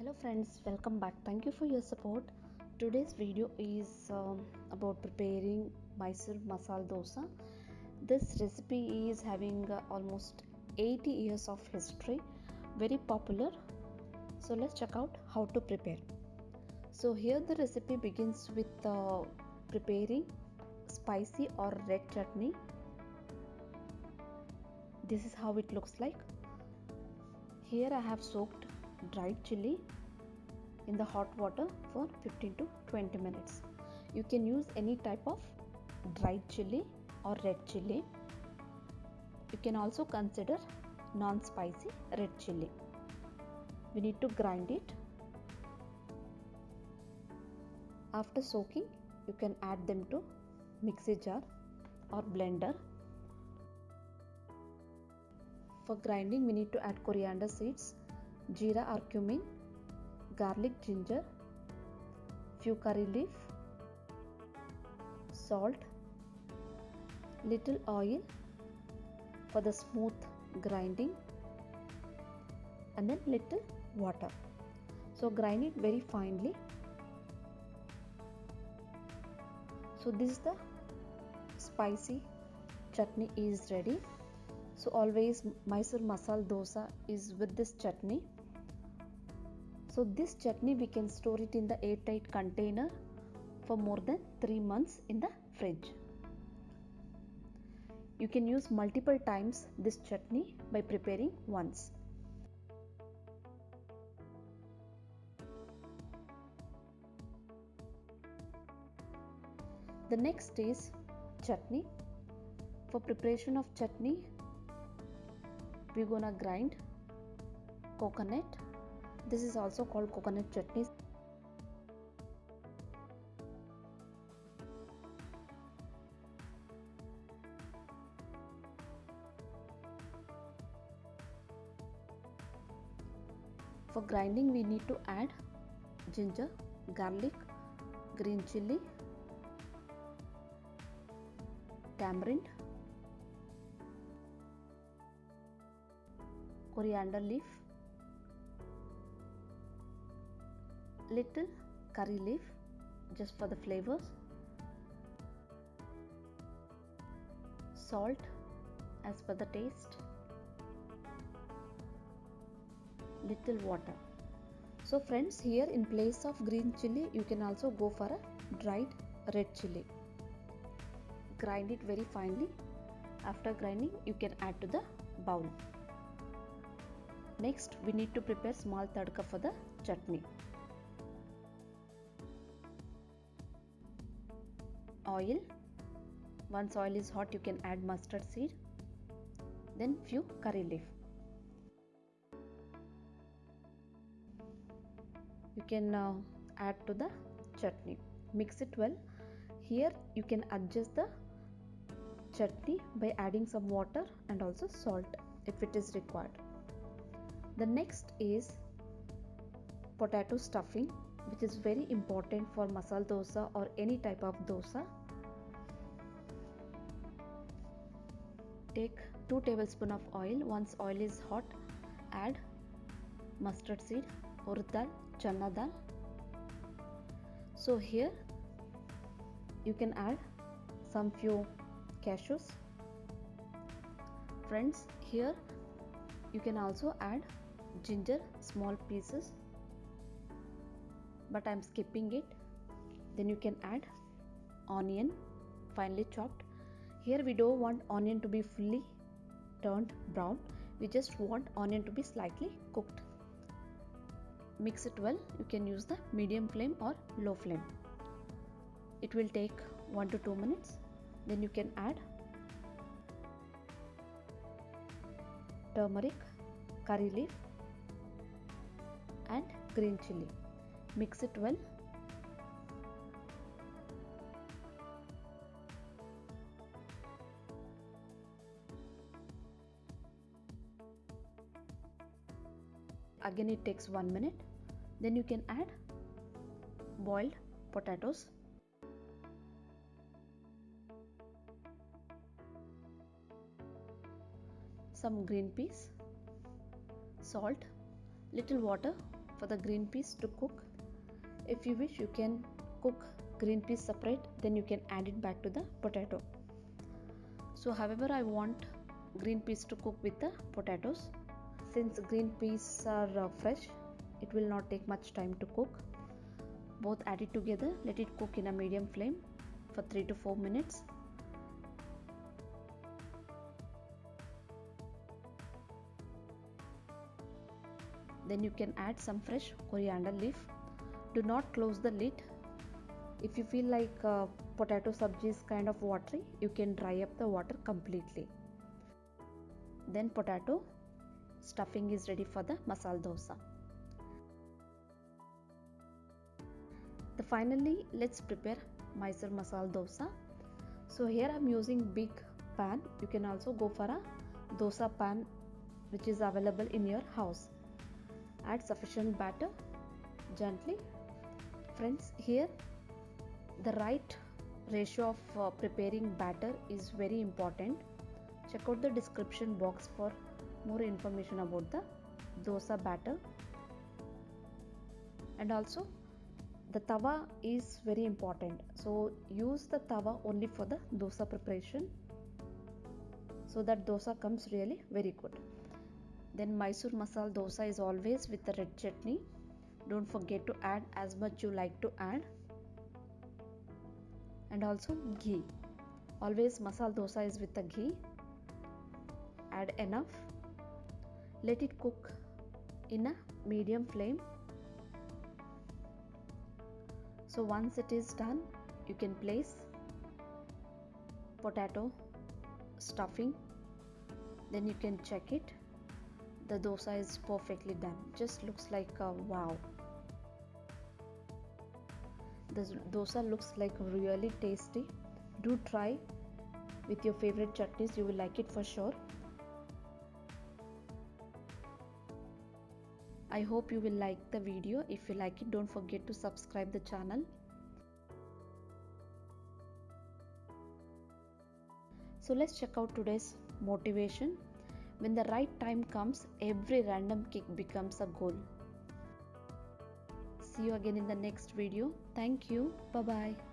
hello friends welcome back. Thank you for your support. Today's video is um, about preparing mysore masala dosa. This recipe is having uh, almost 80 years of history very popular. So let's check out how to prepare. So here the recipe begins with uh, preparing spicy or red chutney. This is how it looks like. Here i have soaked dried chili in the hot water for 15 to 20 minutes. You can use any type of dried chili or red chili. You can also consider non-spicy red chili. We need to grind it. After soaking, you can add them to mixie jar or blender. For grinding, we need to add coriander seeds, jeera or cumin, garlic, ginger, few curry leaf, salt, little oil for the smooth grinding and then little water. So grind it very finely. So this is the spicy chutney is ready. So always Mysore masala dosa is with this chutney. So this chutney we can store it in the airtight container for more than 3 months in the fridge. You can use multiple times this chutney by preparing once. The next is chutney. For preparation of chutney, we're gonna grind coconut this is also called coconut chutney. For grinding we need to add ginger garlic green chili tamarind coriander leaf little curry leaf just for the flavors. Salt as per the taste. Little water. So friends here in place of green chili you can also go for a dried red chili. Grind it very finely. After grinding you can add to the bowl. Next we need to prepare small tadka for the chutney oil. Once oil is hot you can add mustard seed. Then few curry leaf. You can uh, add to the chutney. Mix it well. Here you can adjust the chutney by adding some water and also salt if it is required. The next is potato stuffing which is very important for masala dosa or any type of dosa. Take 2 tablespoon of oil. Once oil is hot add mustard seed urad dal chana dal. So here you can add some few cashews. Friends here you can also add ginger small pieces but I'm skipping it. Then you can add onion finely chopped. Here we don't want onion to be fully turned brown. We just want onion to be slightly cooked. Mix it well. You can use the medium flame or low flame. It will take 1 to 2 minutes. Then you can add turmeric curry leaf and green chili mix it well. Again it takes 1 minute. Then you can add boiled potatoes. Some green peas. Salt. Little water for the green peas to cook if you wish you can cook green peas separate then you can add it back to the potato. So however i want green peas to cook with the potatoes. Since green peas are uh, fresh it will not take much time to cook. Both add it together let it cook in a medium flame for 3 to 4 minutes. Then you can add some fresh coriander leaf do not close the lid. If you feel like uh, potato sabji is kind of watery you can dry up the water completely. Then potato stuffing is ready for the masala dosa. The finally let's prepare mysore masala dosa. So here i'm using big pan. You can also go for a dosa pan which is available in your house. Add sufficient batter gently friends here the right ratio of uh, preparing batter is very important. Check out the description box for more information about the dosa batter. And also the tawa is very important. So use the tawa only for the dosa preparation. So that dosa comes really very good. Then mysore masala dosa is always with the red chutney don't forget to add as much you like to add. And also ghee. Always masala dosa is with the ghee. Add enough. Let it cook in a medium flame. So once it is done you can place potato stuffing. Then you can check it. The dosa is perfectly done. Just looks like a wow the dosa looks like really tasty. Do try with your favorite chutneys you will like it for sure. I hope you will like the video. If you like it don't forget to subscribe the channel. So let's check out today's motivation. When the right time comes every random kick becomes a goal see you again in the next video. Thank you. Bye bye